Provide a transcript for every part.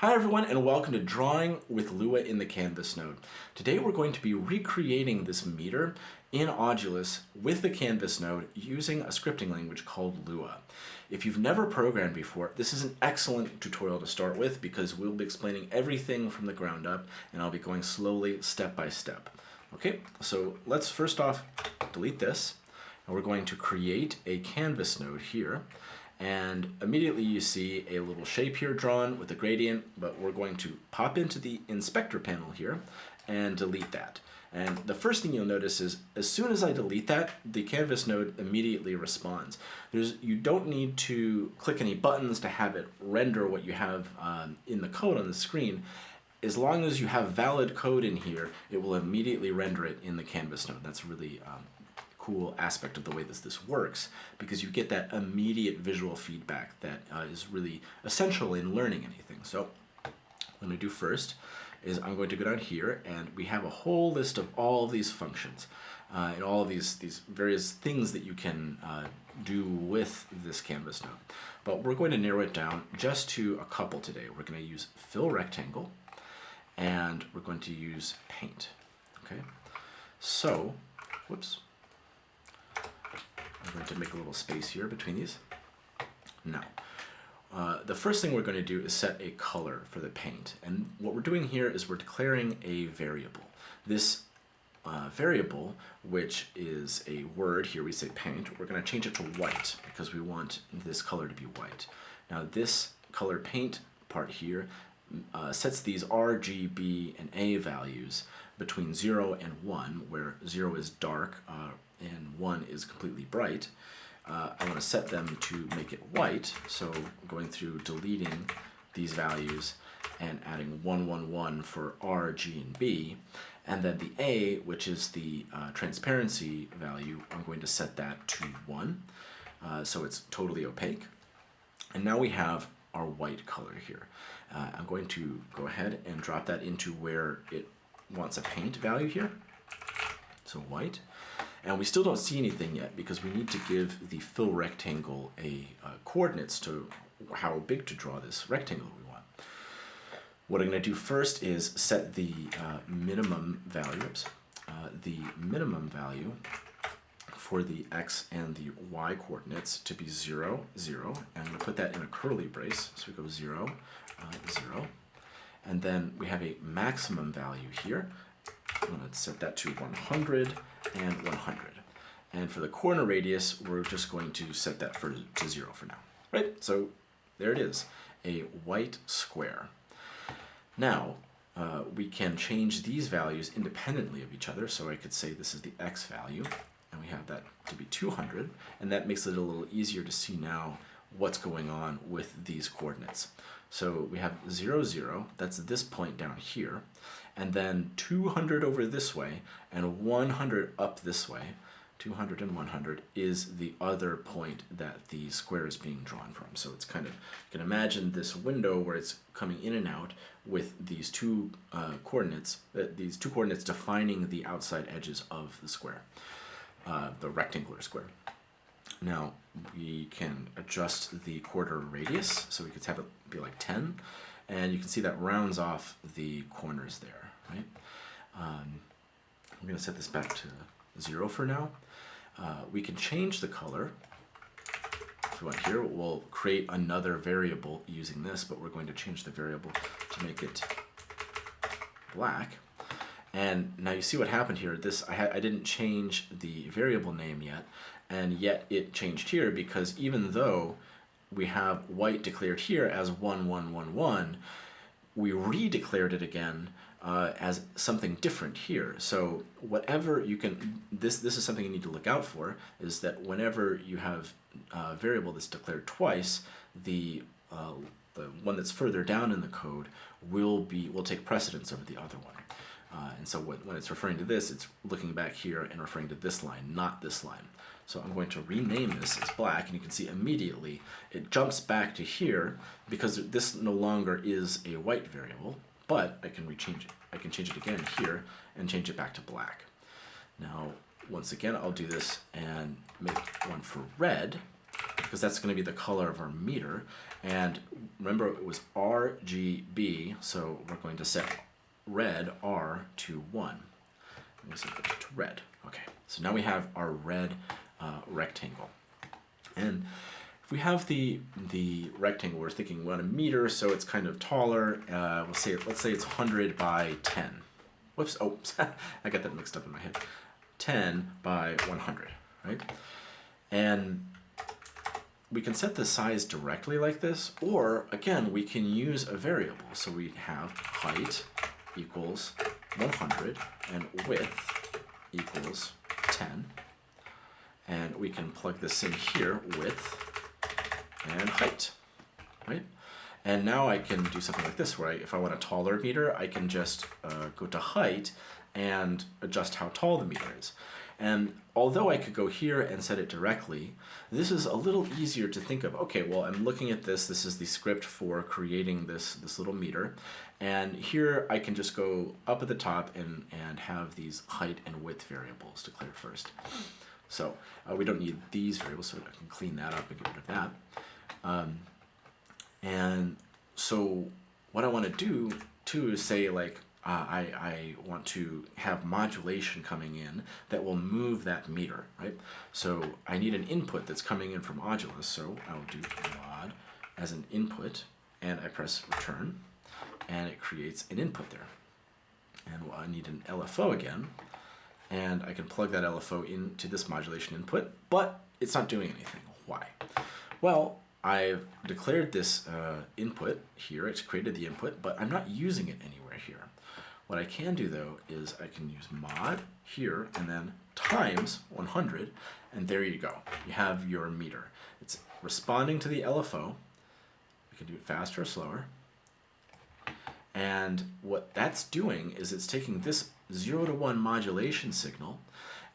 Hi everyone and welcome to Drawing with Lua in the Canvas node. Today we're going to be recreating this meter in Audulus with the Canvas node using a scripting language called Lua. If you've never programmed before, this is an excellent tutorial to start with because we'll be explaining everything from the ground up and I'll be going slowly step by step. Okay, so let's first off delete this and we're going to create a Canvas node here and immediately you see a little shape here drawn with a gradient, but we're going to pop into the inspector panel here and delete that. And the first thing you'll notice is as soon as I delete that, the canvas node immediately responds. There's, you don't need to click any buttons to have it render what you have um, in the code on the screen. As long as you have valid code in here, it will immediately render it in the canvas node. That's really um, cool aspect of the way this, this works because you get that immediate visual feedback that uh, is really essential in learning anything. So what I'm going to do first is I'm going to go down here and we have a whole list of all of these functions uh, and all of these, these various things that you can uh, do with this canvas now. But we're going to narrow it down just to a couple today. We're going to use fill rectangle and we're going to use paint. Okay, so, whoops. I'm going to make a little space here between these. Now, uh, the first thing we're going to do is set a color for the paint. And what we're doing here is we're declaring a variable. This uh, variable, which is a word, here we say paint, we're going to change it to white because we want this color to be white. Now this color paint part here uh, sets these R, G, B, and A values between 0 and 1, where 0 is dark, uh, and 1 is completely bright, uh, I want to set them to make it white. So going through deleting these values and adding 111 for R, G, and B. And then the A, which is the uh, transparency value, I'm going to set that to 1. Uh, so it's totally opaque. And now we have our white color here. Uh, I'm going to go ahead and drop that into where it wants a paint value here. So white. And we still don't see anything yet because we need to give the fill rectangle a uh, coordinates to how big to draw this rectangle we want. What I'm going to do first is set the uh, minimum value, oops, uh, the minimum value for the x and the y coordinates to be 0, 0. And I'm going to put that in a curly brace. So we go 0, uh, 0. And then we have a maximum value here. I'm going to set that to 100 and 100. And for the corner radius, we're just going to set that for, to 0 for now. Right? So there it is, a white square. Now, uh, we can change these values independently of each other. So I could say this is the x value, and we have that to be 200. And that makes it a little easier to see now what's going on with these coordinates. So we have 0, 0, that's this point down here, and then 200 over this way, and 100 up this way, 200 and 100 is the other point that the square is being drawn from. So it's kind of, you can imagine this window where it's coming in and out with these two uh, coordinates, uh, these two coordinates defining the outside edges of the square, uh, the rectangular square. Now we can adjust the corner radius, so we could have it be like 10, and you can see that rounds off the corners there, right? Um, I'm going to set this back to 0 for now. Uh, we can change the color. If we want here, we'll create another variable using this, but we're going to change the variable to make it black. And now you see what happened here. This I, I didn't change the variable name yet, and yet it changed here because even though we have white declared here as 1111, we redeclared it again uh, as something different here. So whatever you can, this, this is something you need to look out for, is that whenever you have a variable that's declared twice, the, uh, the one that's further down in the code will, be, will take precedence over the other one. Uh, and so when, when it's referring to this, it's looking back here and referring to this line, not this line. So I'm going to rename this as black, and you can see immediately it jumps back to here because this no longer is a white variable, but I can rechange it. I can change it again here and change it back to black. Now, once again, I'll do this and make one for red. because that's going to be the color of our meter. And remember, it was RGB, so we're going to set red R to 1. Let me set it to red. Okay, so now we have our red uh, rectangle. And if we have the the rectangle, we're thinking want a meter, so it's kind of taller. Uh, we'll say let's say it's 100 by 10. Whoops! Oh, I got that mixed up in my head. 10 by 100, right? And we can set the size directly like this, or again, we can use a variable. So we have height equals 100 and width equals 10. And we can plug this in here, width and height, right? And now I can do something like this, where I, if I want a taller meter, I can just uh, go to height and adjust how tall the meter is. And although I could go here and set it directly, this is a little easier to think of. Okay, well, I'm looking at this. This is the script for creating this, this little meter. And here I can just go up at the top and, and have these height and width variables declared first. So uh, we don't need these variables, so I can clean that up and get rid of that. Um, and so what I want to do too is say like, uh, I, I want to have modulation coming in that will move that meter, right? So I need an input that's coming in from Modulus, so I'll do mod as an input, and I press return, and it creates an input there. And I need an LFO again, and I can plug that LFO into this modulation input, but it's not doing anything. Why? Well, I've declared this uh, input here, it's created the input, but I'm not using it anywhere here. What I can do though is I can use mod here and then times 100 and there you go. You have your meter. It's responding to the LFO. We can do it faster or slower. And what that's doing is it's taking this 0 to 1 modulation signal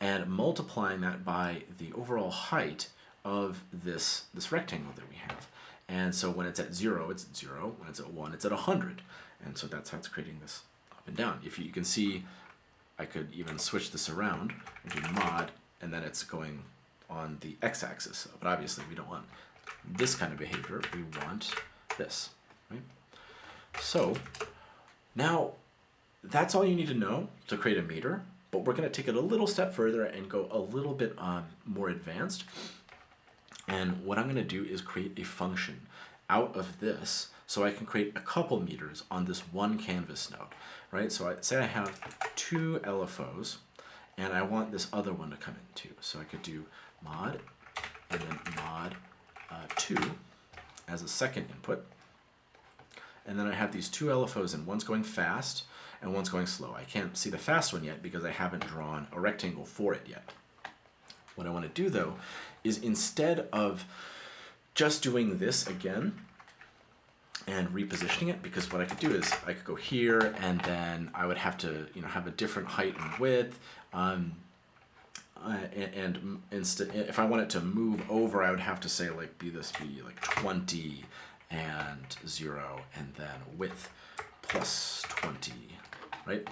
and multiplying that by the overall height of this, this rectangle that we have. And so when it's at 0, it's at 0. When it's at 1, it's at 100. And so that's how it's creating this up and down. If you, you can see, I could even switch this around and do mod, and then it's going on the x-axis. But obviously we don't want this kind of behavior. We want this, right? So now that's all you need to know to create a meter, but we're going to take it a little step further and go a little bit um, more advanced. And what I'm going to do is create a function out of this so I can create a couple meters on this one canvas node, right? So I say I have two LFOs and I want this other one to come in too. So I could do mod and then mod uh, 2 as a second input. And then I have these two LFOs and one's going fast and one's going slow. I can't see the fast one yet because I haven't drawn a rectangle for it yet. What I want to do though is instead of just doing this again, and repositioning it because what I could do is I could go here and then I would have to you know have a different height and width um, uh, and, and if I wanted to move over I would have to say like be this be like 20 and 0 and then width plus 20 right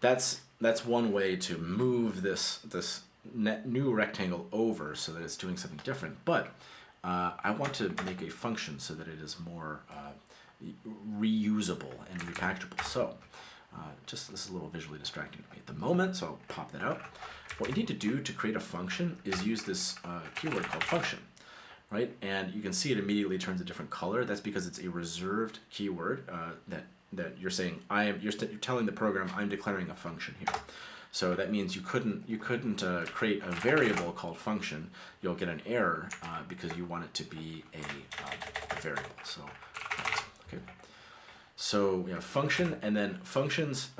that's that's one way to move this this new rectangle over so that it's doing something different but uh, I want to make a function so that it is more uh, reusable and repackageable. So uh, just this is a little visually distracting to me at the moment, so I'll pop that out. What you need to do to create a function is use this uh, keyword called function, right? And you can see it immediately turns a different color. That's because it's a reserved keyword uh, that that you're saying I am. You're, you're telling the program I'm declaring a function here. So that means you couldn't you couldn't uh, create a variable called function. You'll get an error uh, because you want it to be a, um, a variable. So okay. So we have function, and then functions.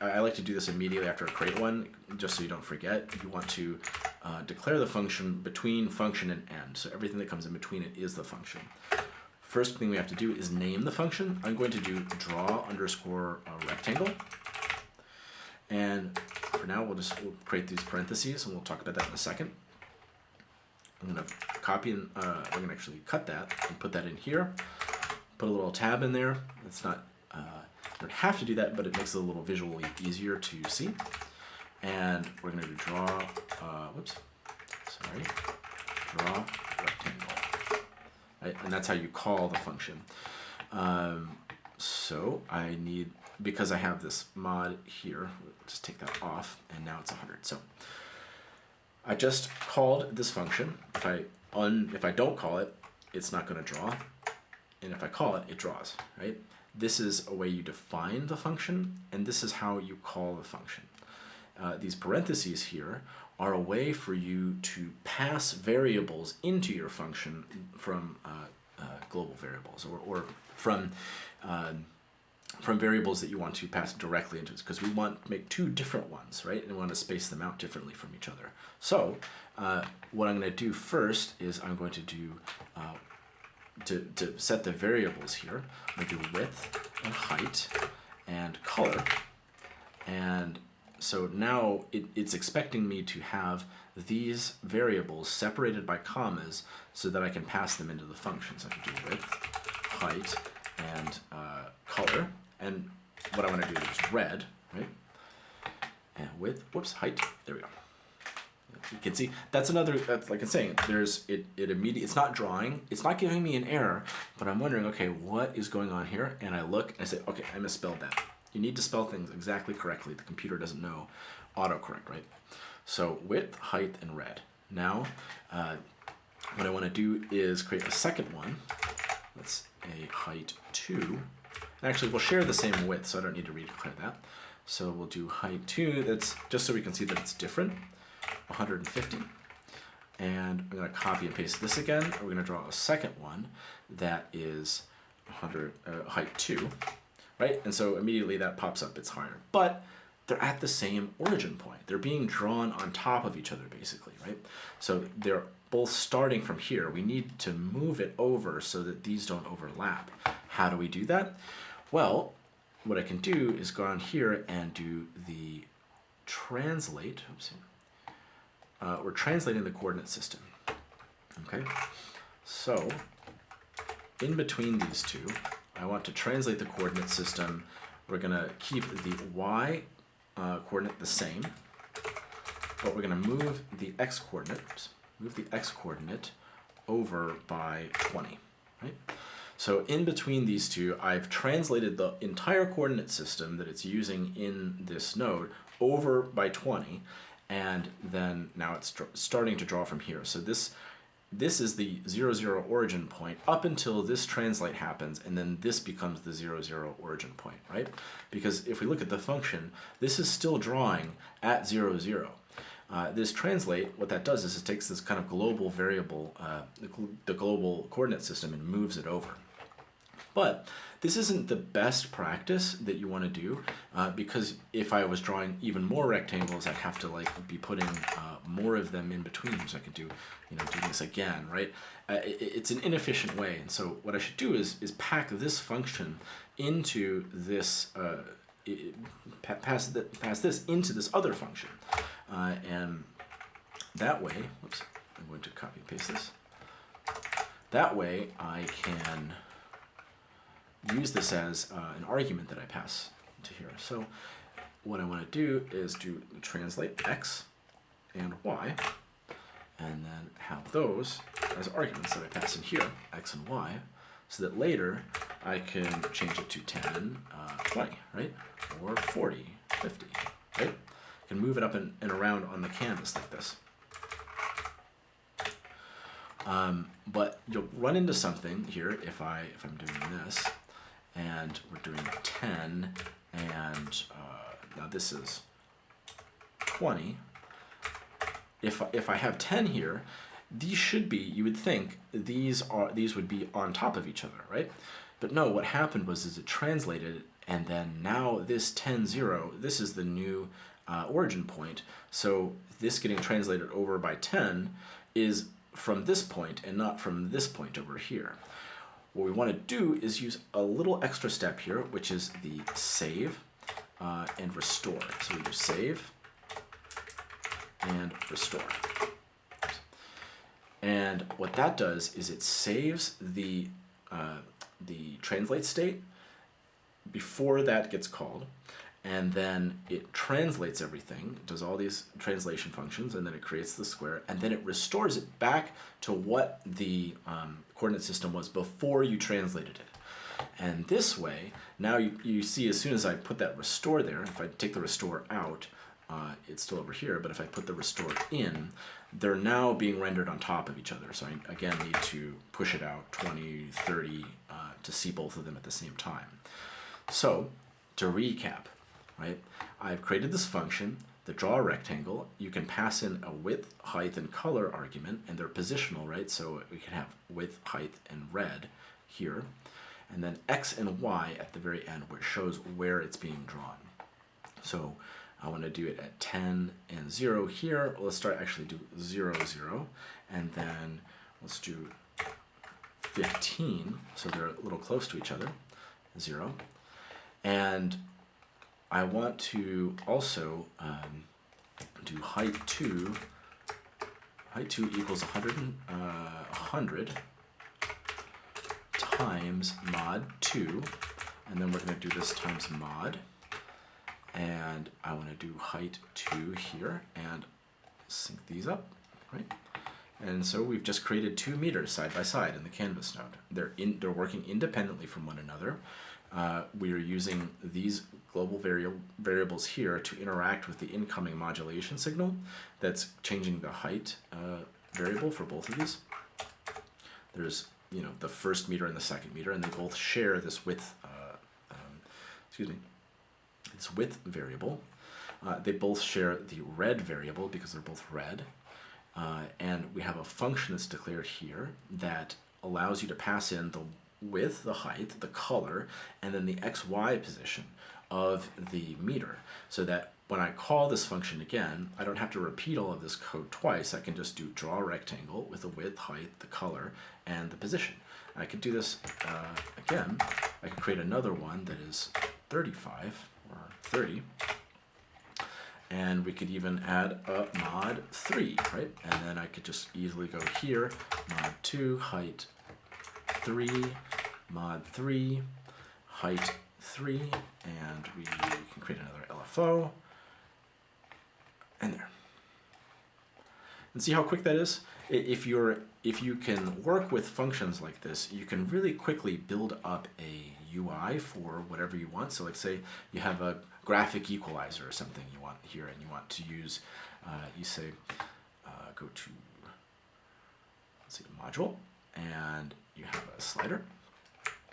I like to do this immediately after I create one, just so you don't forget. You want to uh, declare the function between function and end. So everything that comes in between it is the function. First thing we have to do is name the function. I'm going to do draw underscore uh, rectangle. And for now, we'll just we'll create these parentheses, and we'll talk about that in a second. I'm going to copy and uh, we're going to actually cut that and put that in here. Put a little tab in there. It's not, uh, don't have to do that, but it makes it a little visually easier to see. And we're going to draw, uh, whoops, sorry, draw rectangle. Right? And that's how you call the function. Um, so I need, because I have this mod here, just take that off, and now it's 100. So I just called this function. If I un, if I don't call it, it's not going to draw. And if I call it, it draws, right? This is a way you define the function, and this is how you call the function. Uh, these parentheses here are a way for you to pass variables into your function from uh, uh, global variables or, or from uh, from variables that you want to pass directly into it, because we want to make two different ones, right? And we want to space them out differently from each other. So uh, what I'm going to do first is I'm going to do uh, to, to set the variables here. To do width and height and color. And so now it, it's expecting me to have these variables separated by commas so that I can pass them into the function. So I can do width, height, and uh, color. And what I want to do is red, right? And width, whoops, height, there we go. You can see that's another, that's like I'm saying, there's, it, it immediately, it's not drawing, it's not giving me an error, but I'm wondering, okay, what is going on here? And I look and I say, okay, I misspelled that. You need to spell things exactly correctly. The computer doesn't know autocorrect, right? So width, height, and red. Now, uh, what I want to do is create a second one. That's a height 2. Actually, we'll share the same width, so I don't need to redeclare that. So we'll do height 2. That's just so we can see that it's different. 150. And I'm going to copy and paste this again. We're going to draw a second one that is 100 uh, height 2 right? And so immediately that pops up, it's higher. But they're at the same origin point. They're being drawn on top of each other, basically, right? So they're both starting from here. We need to move it over so that these don't overlap. How do we do that? Well, what I can do is go on here and do the translate. Oops. Uh, we're translating the coordinate system. Okay, so in between these two, I want to translate the coordinate system. We're going to keep the y uh, coordinate the same, but we're going to move the x coordinate, move the x coordinate over by 20, right? So in between these two, I've translated the entire coordinate system that it's using in this node over by 20, and then now it's starting to draw from here. So this this is the 0, 0 origin point up until this translate happens, and then this becomes the 0, 0 origin point, right? Because if we look at the function, this is still drawing at 0, 0. Uh, this translate, what that does is it takes this kind of global variable, uh, the, the global coordinate system, and moves it over. But this isn't the best practice that you want to do uh, because if I was drawing even more rectangles, I'd have to like be putting uh, more of them in between so I could do, you know, do this again, right? Uh, it, it's an inefficient way. And so what I should do is, is pack this function into this, uh, it, pass, the, pass this into this other function. Uh, and that way, whoops, I'm going to copy and paste this. That way I can use this as uh, an argument that I pass to here. So what I want to do is to translate x and y, and then have those as arguments that I pass in here, x and y, so that later I can change it to 10, uh, 20, right? Or 40, 50, right? I can move it up and, and around on the canvas like this. Um, but you'll run into something here if I if I'm doing this and we're doing 10, and uh, now this is 20. If, if I have 10 here, these should be, you would think, these are these would be on top of each other, right? But no, what happened was is it translated, and then now this 10, 0, this is the new uh, origin point. So this getting translated over by 10 is from this point and not from this point over here. What we want to do is use a little extra step here, which is the save uh, and restore. So we do save and restore. And what that does is it saves the, uh, the translate state before that gets called. And then it translates everything, does all these translation functions, and then it creates the square, and then it restores it back to what the um, coordinate system was before you translated it. And this way, now you, you see as soon as I put that restore there, if I take the restore out, uh, it's still over here, but if I put the restore in, they're now being rendered on top of each other. So I, again, need to push it out 20, 30 uh, to see both of them at the same time. So to recap, right, I've created this function, the draw rectangle. You can pass in a width, height, and color argument, and they're positional, right? So we can have width, height, and red here. And then x and y at the very end, which shows where it's being drawn. So I want to do it at 10 and 0 here. Let's start actually do 0, 0. And then let's do 15. So they're a little close to each other. 0. And I want to also um, do height 2. Height 2 equals 100, uh, 100 times mod 2. And then we're going to do this times mod and I want to do height 2 here and sync these up, right? And so we've just created two meters side by side in the canvas node. They're, in, they're working independently from one another. Uh, we are using these global vari variables here to interact with the incoming modulation signal that's changing the height uh, variable for both of these. There's you know the first meter and the second meter, and they both share this width. Uh, um, excuse me its width variable. Uh, they both share the red variable because they're both red. Uh, and we have a function that's declared here that allows you to pass in the width, the height, the color, and then the xy position of the meter. So that when I call this function again, I don't have to repeat all of this code twice. I can just do draw rectangle with the width, height, the color, and the position. I could do this uh, again. I could create another one that is 35 or 30. And we could even add a mod 3, right? And then I could just easily go here, mod 2, height 3, mod 3, height 3, and we can create another LFO, and there. And see how quick that is? If you're if you can work with functions like this, you can really quickly build up a UI for whatever you want. So like say you have a graphic equalizer or something you want here and you want to use, uh, you say, uh, go to, let's see, module, and you have a slider.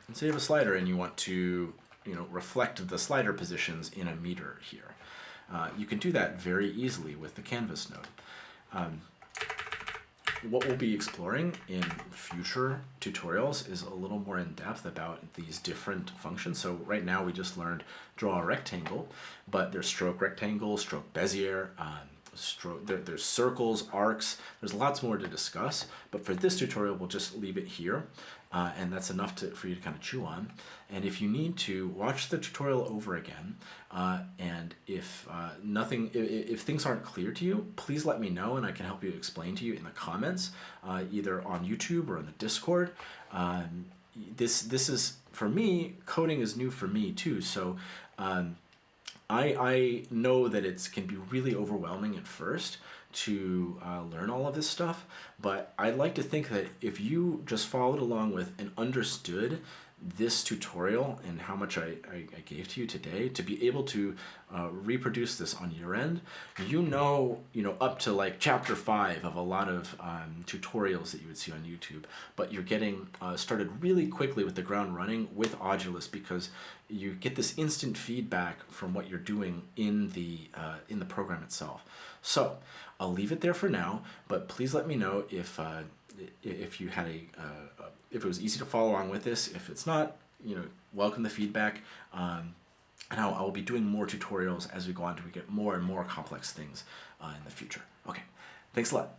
And so you have a slider and you want to, you know, reflect the slider positions in a meter here. Uh, you can do that very easily with the canvas node. Um, what we'll be exploring in future tutorials is a little more in depth about these different functions. So right now we just learned draw a rectangle, but there's stroke rectangle, stroke Bezier, um, stroke, there, there's circles, arcs, there's lots more to discuss, but for this tutorial we'll just leave it here uh, and that's enough to, for you to kind of chew on. And if you need to, watch the tutorial over again. Uh, and if uh, nothing, if, if, things aren't clear to you, please let me know and I can help you explain to you in the comments, uh, either on YouTube or in the Discord. Um, this, this is, for me, coding is new for me too. So um, I, I know that it can be really overwhelming at first to uh, learn all of this stuff, but I'd like to think that if you just followed along with and understood this tutorial and how much I, I, I gave to you today to be able to uh, reproduce this on your end, you know, you know, up to like chapter five of a lot of um, tutorials that you would see on YouTube, but you're getting uh, started really quickly with the ground running with Audulus because you get this instant feedback from what you're doing in the, uh, in the program itself. So I'll leave it there for now, but please let me know if, uh, if you had a, uh, if it was easy to follow along with this. If it's not, you know, welcome the feedback. Um, and I'll, I'll, be doing more tutorials as we go on to get more and more complex things uh, in the future. Okay, thanks a lot.